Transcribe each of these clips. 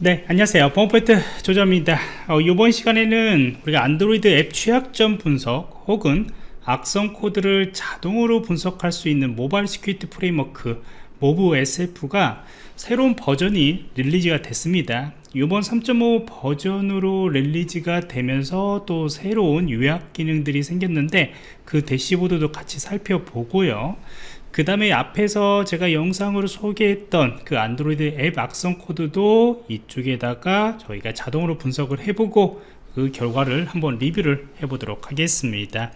네 안녕하세요. 범포인트 조정입니다. 어, 이번 시간에는 우리가 안드로이드 앱 취약점 분석 혹은 악성 코드를 자동으로 분석할 수 있는 Mobile Security Framework MobSF가 새로운 버전이 release가 됐습니다. 이번 3.5 버전으로 release가 되면서 또 새로운 요약 기능들이 생겼는데 그 dashboard도 같이 살펴보고요 그 다음에 앞에서 제가 영상으로 소개했던 그 안드로이드 앱 악성 코드도 이쪽에다가 저희가 자동으로 분석을 해보고 그 결과를 한번 리뷰를 해보도록 하겠습니다.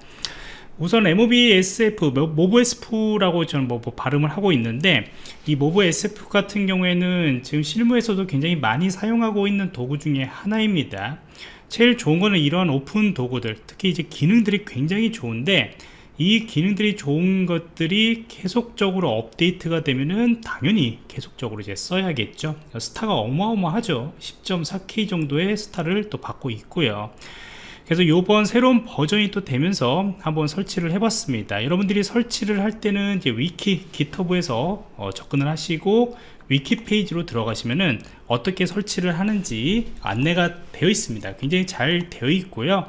우선 MOBSF, MobSF라고 저는 뭐, 뭐 발음을 하고 있는데 이 MobSF 같은 경우에는 지금 실무에서도 굉장히 많이 사용하고 있는 도구 중에 하나입니다. 제일 좋은 거는 이러한 오픈 도구들 특히 이제 기능들이 굉장히 좋은데 이 기능들이 좋은 것들이 계속적으로 업데이트가 되면은 당연히 계속적으로 이제 써야겠죠. 스타가 어마어마하죠. 10.4K 정도의 스타를 또 받고 있고요. 그래서 이번 새로운 버전이 또 되면서 한번 설치를 해봤습니다. 여러분들이 설치를 할 때는 이제 wiki GitHub에서 어, 접근을 하시고 위키 페이지로 들어가시면은 어떻게 설치를 하는지 안내가 되어 있습니다. 굉장히 잘 되어 있고요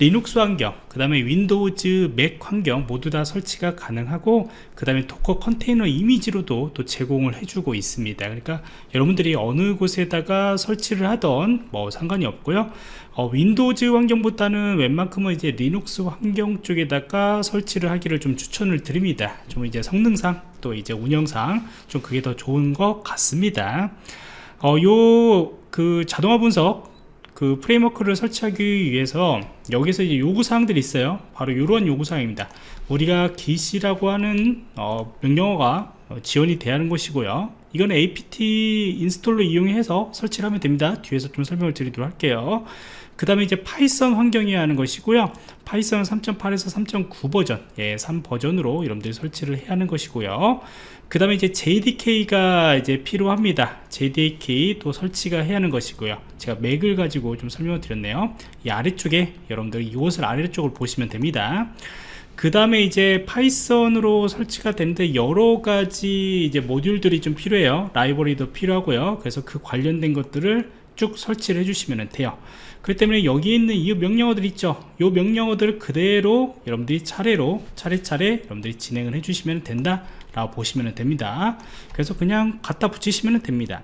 리눅스 환경 그 다음에 Windows Mac 환경 모두 다 설치가 가능하고 그 다음에 Docker 컨테이너 이미지로도 또 제공을 해주고 있습니다. 그러니까 여러분들이 어느 곳에다가 설치를 하던 뭐 상관이 없고요. 어, Windows 환경보다는 웬만큼은 이제 리눅스 환경 쪽에다가 설치를 하기를 좀 추천을 드립니다. 좀 이제 성능상 또 이제 운영상 좀 그게 더 좋은 것 같습니다. 어, 요그 자동화 분석 그 framework를 설치하기 위해서 여기서 이제 요구사항들이 있어요. 바로 이러한 요구사항입니다. 우리가 git이라고 하는 어, 명령어가 어, 지원이 돼야 하는 것이고요 이건 apt 인스톨로 이용해서 설치를 하면 됩니다. 뒤에서 좀 설명을 드리도록 할게요. 그 다음에 이제 Python 환경이어야 하는 것이고요. Python 3.8에서 3.9 버전 예, 3 버전으로 여러분들이 설치를 해야 하는 것이고요. 그 다음에 이제 JDK가 이제 필요합니다. JDK 또 설치가 해야 하는 것이고요. 제가 Mac을 가지고 좀 설명을 드렸네요. 이 아래쪽에 여러분들 이곳을 아래쪽을 보시면 됩니다 그 다음에 이제 Python으로 설치가 되는데 여러 가지 이제 모듈들이 좀 필요해요. 라이브러리도 필요하고요. 그래서 그 관련된 것들을 쭉 설치를 해주시면 돼요. 그렇기 때문에 여기 있는 이 명령어들 있죠? 이 명령어들을 그대로 여러분들이 차례로 차례차례 여러분들이 진행을 해주시면 된다 라고 보시면 됩니다. 그래서 그냥 갖다 붙이시면 됩니다.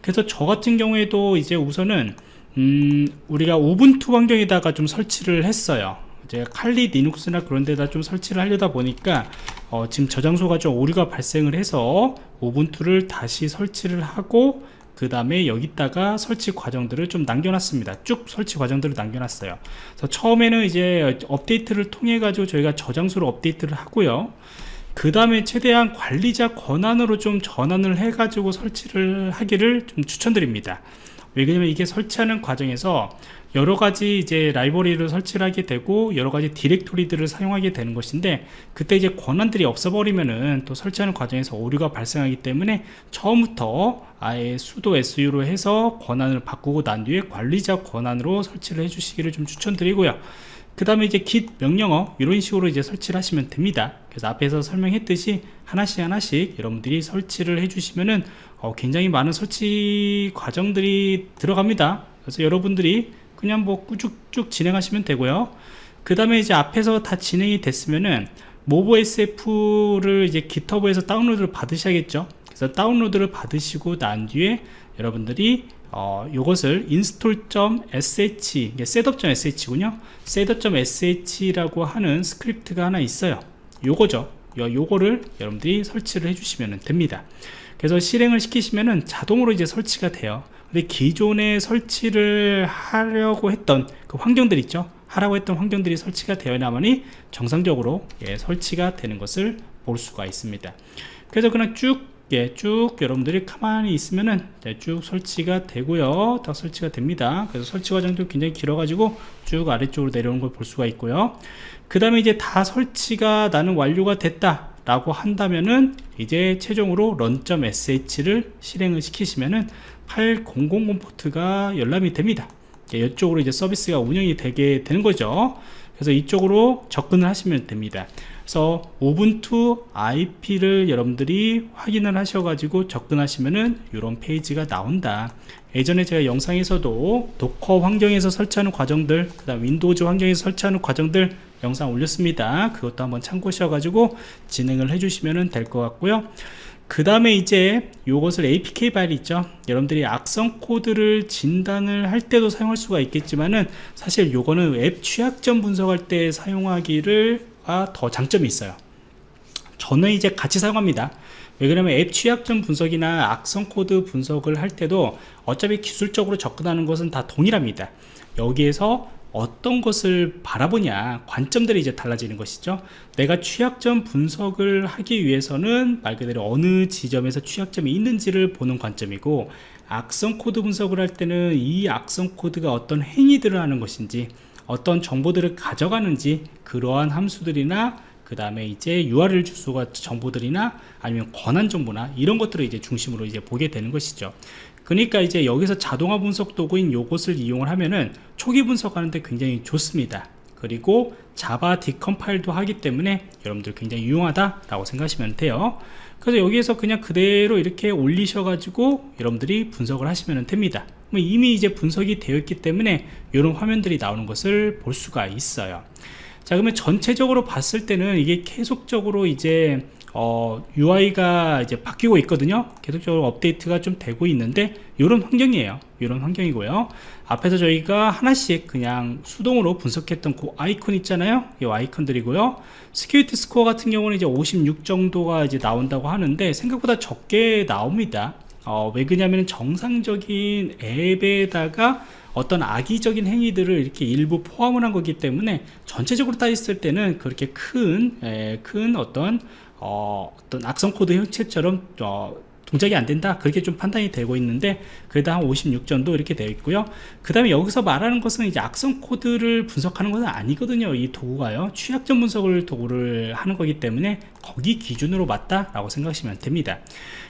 그래서 저 같은 경우에도 이제 우선은 음, 우리가 우분투 환경에다가 좀 설치를 했어요 이제 칼리 리눅스나 그런 데다 좀 설치를 하려다 보니까 어, 지금 저장소가 좀 오류가 발생을 해서 우분투를 다시 설치를 하고 그 다음에 여기다가 설치 과정들을 좀 남겨놨습니다. 쭉 설치 과정들을 남겨놨어요. 그래서 처음에는 이제 업데이트를 통해 가지고 저희가 저장소를 업데이트를 하고요. 그 다음에 최대한 관리자 권한으로 좀 전환을 해 가지고 설치를 하기를 좀 추천드립니다. 왜냐면 이게 설치하는 과정에서 여러 가지 이제 라이브러리를 설치를 하게 되고 여러 가지 디렉토리들을 사용하게 되는 것인데 그때 이제 권한들이 없어버리면은 또 설치하는 과정에서 오류가 발생하기 때문에 처음부터 아예 수도 SU로 해서 권한을 바꾸고 난 뒤에 관리자 권한으로 설치를 해 주시기를 좀 추천드리고요. 그 다음에 이제 git 명령어 이런 식으로 이제 설치를 하시면 됩니다. 그래서 앞에서 설명했듯이 하나씩 하나씩 여러분들이 설치를 해주시면은 어, 굉장히 많은 설치 과정들이 들어갑니다. 그래서 여러분들이 그냥 뭐 쭉쭉 진행하시면 되고요. 그 다음에 이제 앞에서 다 진행이 됐으면은 MobSF를 이제 GitHub에서 다운로드를 받으셔야겠죠. 그래서 다운로드를 받으시고 난 뒤에 여러분들이 어, 이것을 install.sh setup.sh군요. setup.sh라고 하는 스크립트가 하나 있어요. 요거죠. 요, 요거를 여러분들이 설치를 해주시면 됩니다. 그래서 실행을 시키시면은 자동으로 이제 설치가 돼요 근데 기존에 설치를 하려고 했던 그 환경들 있죠? 하라고 했던 환경들이 설치가 되어야만이 정상적으로 예, 설치가 되는 것을 볼 수가 있습니다. 그래서 그냥 쭉 예, 쭉 여러분들이 가만히 있으면은 네, 쭉 설치가 되고요. 딱 설치가 됩니다. 그래서 설치 과정도 굉장히 길어 가지고 쭉 아래쪽으로 내려오는 걸 볼 수가 있고요. 그 다음에 이제 다 설치가 나는 완료가 됐다 라고 한다면은 이제 최종으로 run.sh를 실행을 시키시면은 8000 포트가 열람이 됩니다. 이쪽으로 이제 서비스가 운영이 되게 되는 거죠. 그래서 이쪽으로 접근을 하시면 됩니다. 그래서 Ubuntu IP를 여러분들이 확인을 하셔가지고 접근하시면은 이런 페이지가 나온다 예전에 제가 영상에서도 Docker 환경에서 설치하는 과정들 그 다음 Windows 환경에서 설치하는 과정들 영상 올렸습니다. 그것도 한번 참고하셔 가지고 진행을 해주시면 될 것 같고요. 그 다음에 이제 요것을 APK 파일 있죠? 여러분들이 악성 코드를 진단을 할 때도 사용할 수가 있겠지만은 사실 요거는 앱 취약점 분석할 때 사용하기를 아, 더 장점이 있어요. 저는 이제 같이 사용합니다 왜 그러면 앱 취약점 분석이나 악성 코드 분석을 할 때도 어차피 기술적으로 접근하는 것은 다 동일합니다. 여기에서 어떤 것을 바라보냐 관점들이 이제 달라지는 것이죠. 내가 취약점 분석을 하기 위해서는 말 그대로 어느 지점에서 취약점이 있는지를 보는 관점이고 악성 코드 분석을 할 때는 이 악성 코드가 어떤 행위들을 하는 것인지 어떤 정보들을 가져가는지 그러한 함수들이나 그 다음에 이제 URL 주소가 정보들이나 아니면 권한 정보나 이런 것들을 이제 중심으로 이제 보게 되는 것이죠. 그러니까 이제 여기서 자동화 분석 도구인 요것을 이용을 하면은 초기 분석하는데 굉장히 좋습니다. 그리고 Java decompile도 하기 때문에 여러분들 굉장히 유용하다 라고 생각하시면 돼요. 그래서 여기에서 그냥 그대로 이렇게 올리셔 가지고 여러분들이 분석을 하시면 됩니다. 뭐 이미 이제 분석이 되어 있기 때문에 이런 화면들이 나오는 것을 볼 수가 있어요 자 그러면 전체적으로 봤을 때는 이게 계속적으로 이제 어, UI가 이제 바뀌고 있거든요. 계속적으로 업데이트가 좀 되고 있는데 이런 환경이에요. 이런 환경이고요. 앞에서 저희가 하나씩 그냥 수동으로 분석했던 그 아이콘 있잖아요. 이 아이콘들이고요. security score 같은 경우는 이제 56 정도가 이제 나온다고 하는데 생각보다 적게 나옵니다. 어, 왜 그러냐면 정상적인 앱에다가 어떤 악의적인 행위들을 이렇게 일부 포함을 한 거기 때문에 전체적으로 따졌을 때는 그렇게 큰, 에, 큰 어떤 어, 떤 악성 코드 형체처럼 어, 동작이 안 된다. 그렇게 좀 판단이 되고 있는데 그래도 한 56정도 이렇게 되어 있고요. 그 다음에 여기서 말하는 것은 이제 악성 코드를 분석하는 것은 아니거든요 이 도구가요. 취약점 분석을 도구를 하는 거기 때문에 거기 기준으로 맞다 라고 생각하시면 됩니다.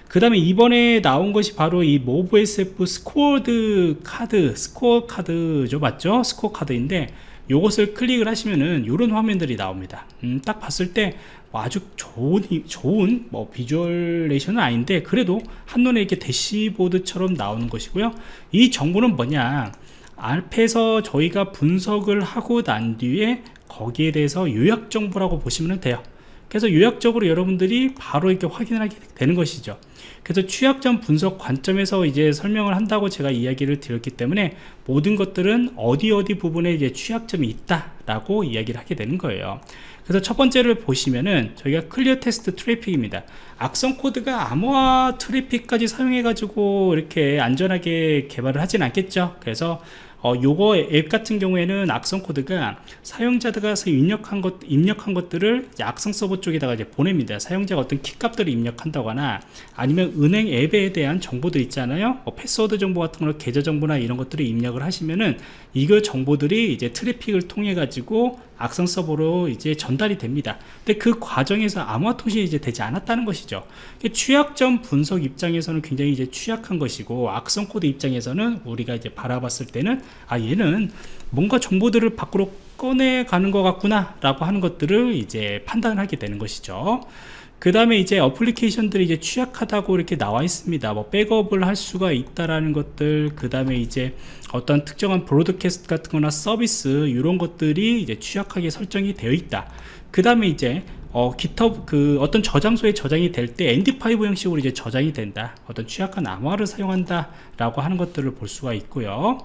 그 다음에 이번에 나온 것이 바로 이 MobSF scored card scorecard죠 맞죠? scorecard인데 요것을 클릭을 하시면은 이런 화면들이 나옵니다. 음, 딱 봤을 때 아주 좋은 좋은 뭐 visualization은 아닌데 그래도 한눈에 이렇게 dashboard처럼 나오는 것이고요. 이 정보는 뭐냐? 앞에서 저희가 분석을 하고 난 뒤에 거기에 대해서 요약 정보라고 보시면 돼요. 그래서 요약적으로 여러분들이 바로 이렇게 확인을 하게 되는 것이죠. 그래서 취약점 분석 관점에서 이제 설명을 한다고 제가 이야기를 드렸기 때문에 모든 것들은 어디 어디 부분에 이제 취약점이 있다 라고 이야기를 하게 되는 거예요 그래서 첫 번째를 보시면은 저희가 clear text traffic입니다 악성 코드가 암호화 트래픽까지 사용해 가지고 이렇게 안전하게 개발을 하진 않겠죠 그래서 어, 요거 앱 같은 경우에는 악성 코드가 사용자가 입력한 것 입력한 것들을 악성 서버 쪽에다가 이제 보냅니다. 사용자가 어떤 키값들을 입력한다거나 아니면 은행 앱에 대한 정보들 있잖아요. 뭐 패스워드 정보 같은 거, 계좌 정보나 이런 것들을 입력을 하시면은 이거 정보들이 이제 트래픽을 통해 가지고 악성 서버로 이제 전달이 됩니다. 근데 그 과정에서 암호화 통신이 이제 되지 않았다는 것이죠. 취약점 분석 입장에서는 굉장히 이제 취약한 것이고 악성 코드 입장에서는 우리가 이제 바라봤을 때는 아 얘는 뭔가 정보들을 밖으로 꺼내 가는 것 같구나 라고 하는 것들을 이제 판단을 하게 되는 것이죠. 그 다음에 이제 어플리케이션들이 이제 취약하다고 이렇게 나와 있습니다. 뭐 백업을 할 수가 있다라는 것들, 그 다음에 이제 어떤 특정한 broadcast 같은 거나 서비스, 이런 것들이 이제 취약하게 설정이 되어 있다. 그 다음에 이제 어, GitHub 그 어떤 저장소에 저장이 될때 MD5 형식으로 이제 저장이 된다. 어떤 취약한 암호화를 사용한다. 라고 하는 것들을 볼 수가 있고요.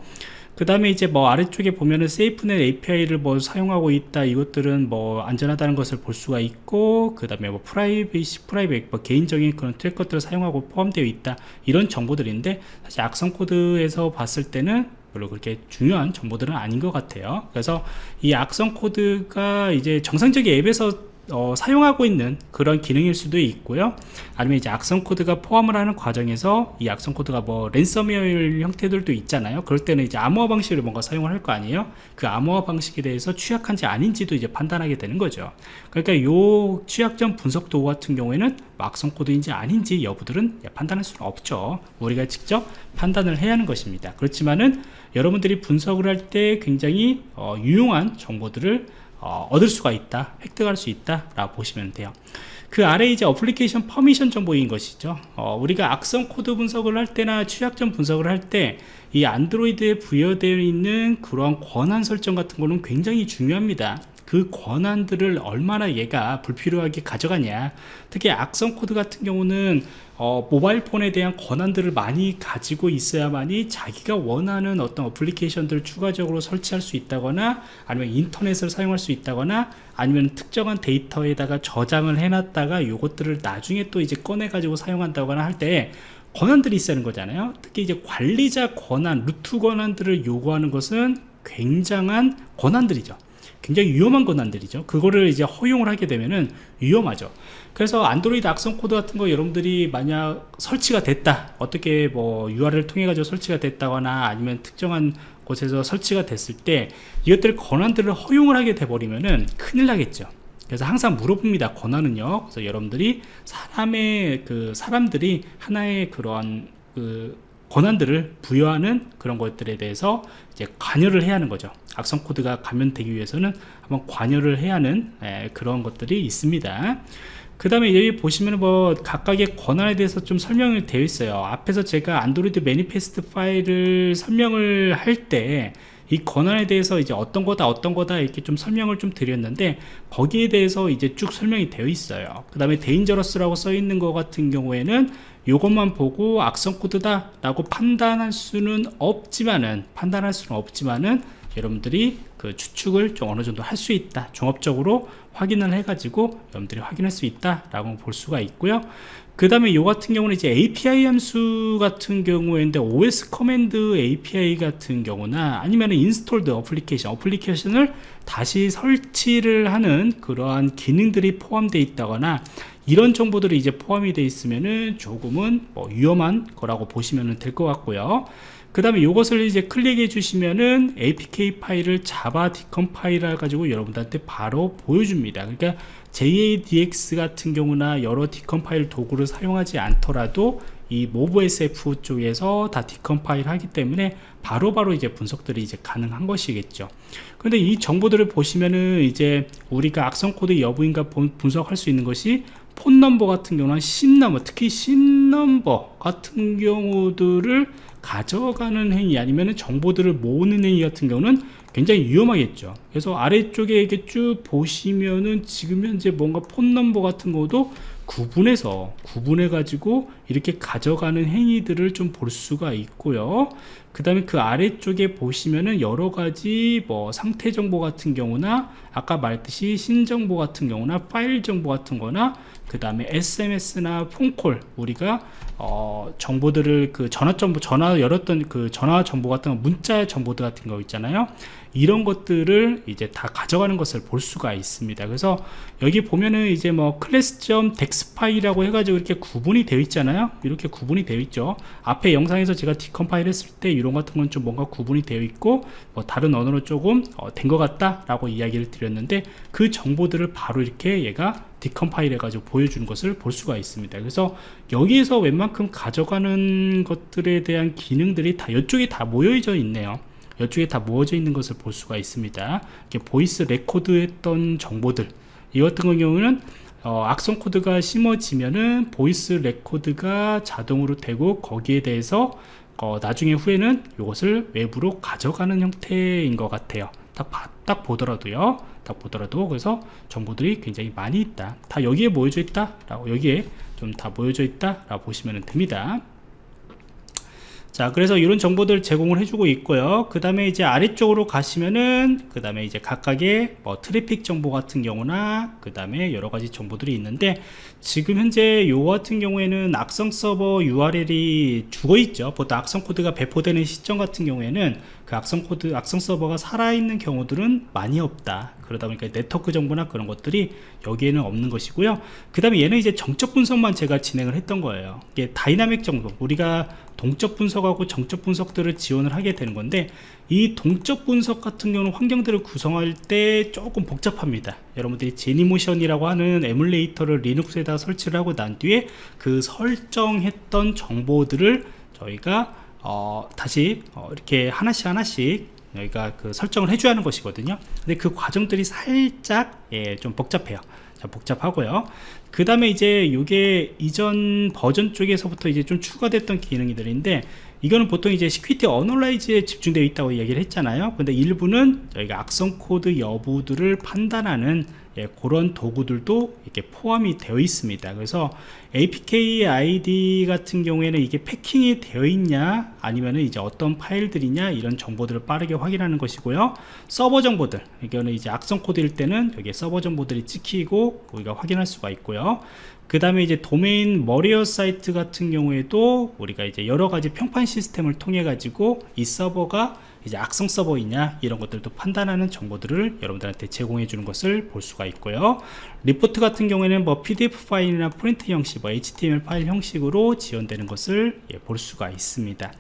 그 다음에 이제 뭐 아래쪽에 보면은 SafetyNet API를 뭐 사용하고 있다 이것들은 뭐 안전하다는 것을 볼 수가 있고 그 다음에 뭐 privacy private 뭐 개인적인 그런 tracker들을 사용하고 포함되어 있다 이런 정보들인데 사실 악성 코드에서 봤을 때는 별로 그렇게 중요한 정보들은 아닌 것 같아요 그래서 이 악성 코드가 이제 정상적인 앱에서 어, 사용하고 있는 그런 기능일 수도 있고요. 아니면 이제 악성 코드가 포함을 하는 과정에서 이 악성 코드가 뭐 랜섬웨어 형태들도 있잖아요. 그럴 때는 이제 암호화 방식을 뭔가 사용을 할 거 아니에요? 그 암호화 방식에 대해서 취약한지 아닌지도 이제 판단하게 되는 거죠. 그러니까 요 취약점 분석 도구 같은 경우에는 악성 코드인지 아닌지 여부들은 판단할 수는 없죠. 우리가 직접 판단을 해야 하는 것입니다. 그렇지만은 여러분들이 분석을 할 때 굉장히 어, 유용한 정보들을 어, 얻을 수가 있다 획득할 수 있다 라고 보시면 돼요. 그 아래 이제 application permission 정보인 것이죠. 어, 우리가 악성 코드 분석을 할 때나 취약점 분석을 할 때 이 안드로이드에 부여되어 있는 그러한 권한 설정 같은 거는 굉장히 중요합니다 그 권한들을 얼마나 얘가 불필요하게 가져가냐. 특히 악성 코드 같은 경우는 어, 모바일 폰에 대한 권한들을 많이 가지고 있어야만이 자기가 원하는 어떤 어플리케이션들을 추가적으로 설치할 수 있다거나 아니면 인터넷을 사용할 수 있다거나 아니면 특정한 데이터에다가 저장을 해놨다가 이것들을 나중에 또 이제 꺼내 가지고 사용한다거나 할 때 권한들이 있다는 거잖아요. 특히 이제 관리자 권한 루트 권한들을 요구하는 것은 굉장한 권한들이죠 굉장히 위험한 권한들이죠. 그거를 이제 허용을 하게 되면은 위험하죠. 그래서 안드로이드 악성 코드 같은 거 여러분들이 만약 설치가 됐다 어떻게 뭐 URL을 통해 가지고 설치가 됐다거나 아니면 특정한 곳에서 설치가 됐을 때 이것들 권한들을 허용을 하게 돼 버리면은 큰일 나겠죠. 그래서 항상 물어봅니다 권한은요. 그래서 여러분들이 사람의 그 사람들이 하나의 그러한 그 권한들을 부여하는 그런 것들에 대해서 이제 관여를 해야 하는 거죠. 악성 코드가 감염되기 위해서는 한번 관여를 해야 하는 에, 그런 것들이 있습니다. 그 다음에 여기 보시면 뭐 각각의 권한에 대해서 좀 설명이 되어 있어요. 앞에서 제가 안드로이드 manifest 파일을 설명을 할때 이 권한에 대해서 이제 어떤 거다 어떤 거다 이렇게 좀 설명을 좀 드렸는데 거기에 대해서 이제 쭉 설명이 되어 있어요. 그 다음에 dangerous라고 써 있는 것 같은 경우에는 이것만 보고 악성 코드다 라고 판단할 수는 없지만은 판단할 수는 없지만은 여러분들이 그 추측을 좀 어느 정도 할 수 있다 종합적으로 확인을 해 가지고 여러분들이 확인할 수 있다 라고 볼 수가 있고요. 그 다음에 이 같은 경우는 이제 API 함수 같은 경우인데 OS command API 같은 경우나 아니면 installed application 어플리케이션을 다시 설치를 하는 그러한 기능들이 포함되어 있다거나 이런 정보들이 이제 포함이 되어 있으면은 조금은 뭐 위험한 거라고 보시면 될 것 같고요 그 다음에 이것을 이제 클릭해 주시면은 apk 파일을 자바 decompile을 가지고 여러분들한테 바로 보여줍니다. 그러니까 JADX 같은 경우나 여러 decompile 도구를 사용하지 않더라도 이 MobSF 쪽에서 다 decompile 하기 때문에 바로바로 바로 이제 분석들이 이제 가능한 것이겠죠. 근데 이 정보들을 보시면은 이제 우리가 악성 코드 여부인가 분석할 수 있는 것이 phone number 같은 경우는 SIM number 특히 SIM number 같은 경우들을 가져가는 행위 아니면 정보들을 모으는 행위 같은 경우는 굉장히 위험하겠죠. 그래서 아래쪽에 이렇게 쭉 보시면은 지금 현재 뭔가 폰 넘버 같은 것도 구분해서 구분해 가지고 이렇게 가져가는 행위들을 좀 볼 수가 있고요. 그 다음에 그 아래쪽에 보시면은 여러 가지 뭐 상태 정보 같은 경우나 아까 말했듯이 신정보 같은 경우나 파일 정보 같은 거나 그 다음에 SMS나 폰콜 우리가 어, 정보들을 그 전화 정보 전화 열었던 그 전화 정보 같은 거 문자 정보들 같은 거 있잖아요. 이런 것들을 이제 다 가져가는 것을 볼 수가 있습니다. 그래서 여기 보면은 이제 뭐 classes.dex 파일이라고 해가지고 이렇게 구분이 되어 있잖아요. 이렇게 구분이 되어 있죠. 앞에 영상에서 제가 decompile 했을 때 이런 같은 건 좀 뭔가 구분이 되어 있고 뭐 다른 언어로 조금 어, 된것 같다 라고 이야기를 드렸는데 그 정보들을 바로 이렇게 얘가 decompile 해가지고 보여주는 것을 볼 수가 있습니다. 그래서 여기에서 웬만큼 가져가는 것들에 대한 기능들이 다 이쪽에 다 모여져 있네요. 이쪽에 다 모여져 있는 것을 볼 수가 있습니다. 이렇게 voice record 했던 정보들. 이 같은 경우는 어, 악성 코드가 심어지면은 voice record가 자동으로 되고 거기에 대해서 어, 나중에 후에는 이것을 외부로 가져가는 형태인 것 같아요 딱, 딱 보더라도요. 딱 보더라도 그래서 정보들이 굉장히 많이 있다. 다 여기에 모여져 있다 라고 여기에 좀 다 모여져 있다 라고 보시면 됩니다. 자 그래서 이런 정보들 제공을 해주고 있고요. 그 다음에 이제 아래쪽으로 가시면은 그 다음에 이제 각각의 뭐 트래픽 정보 같은 경우나 그 다음에 여러가지 정보들이 있는데 지금 현재 요 같은 경우에는 악성 서버 URL이 죽어 있죠. 보통 악성 코드가 배포되는 시점 같은 경우에는 그 악성 코드 악성 서버가 살아있는 경우들은 많이 없다. 그러다 보니까 네트워크 정보나 그런 것들이 여기에는 없는 것이고요. 그 다음에 얘는 이제 정적 분석만 제가 진행을 했던 거예요. 이게 다이나믹 정보 우리가 동적 분석하고 정적 분석들을 지원을 하게 되는 건데 이 동적 분석 같은 경우는 환경들을 구성할 때 조금 복잡합니다. 여러분들이 Genymotion이라고 하는 에뮬레이터를 리눅스에다 설치를 하고 난 뒤에 그 설정했던 정보들을 저희가 어, 다시 어, 이렇게 하나씩 하나씩 여기가 그 설정을 해줘야 하는 것이거든요. 근데 그 과정들이 살짝 예, 좀 복잡해요. 자, 복잡하고요. 그 다음에 이제 이게 이전 버전 쪽에서부터 이제 좀 추가됐던 기능들인데 이거는 보통 이제 security analyze에 집중되어 있다고 얘기를 했잖아요. 근데 일부는 저희가 악성 코드 여부들을 판단하는 예, 그런 도구들도 이렇게 포함이 되어 있습니다. 그래서 APK ID 같은 경우에는 이게 패킹이 되어 있냐 아니면은 이제 어떤 파일들이냐 이런 정보들을 빠르게 확인하는 것이고요. 서버 정보들 이거는 이제 악성 코드일 때는 여기에 서버 정보들이 찍히고 우리가 확인할 수가 있고요. 그 다음에 이제 도메인 머리어 사이트 같은 경우에도 우리가 이제 여러 가지 평판 시스템을 통해 가지고 이 서버가 이제 악성 서버이냐 이런 것들도 판단하는 정보들을 여러분들한테 제공해 주는 것을 볼 수가 있고요. 리포트 같은 경우에는 뭐 pdf 파일이나 프린트 형식 뭐 html 파일 형식으로 지원되는 것을 예, 볼 수가 있습니다.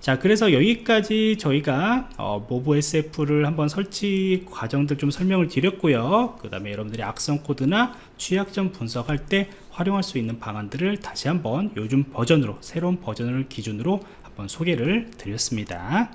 자 그래서 여기까지 저희가 어, MobSF를 한번 설치 과정들 좀 설명을 드렸고요. 그 다음에 여러분들이 악성 코드나 취약점 분석할 때 활용할 수 있는 방안들을 다시 한번 요즘 버전으로 새로운 버전을 기준으로 한번 소개를 드렸습니다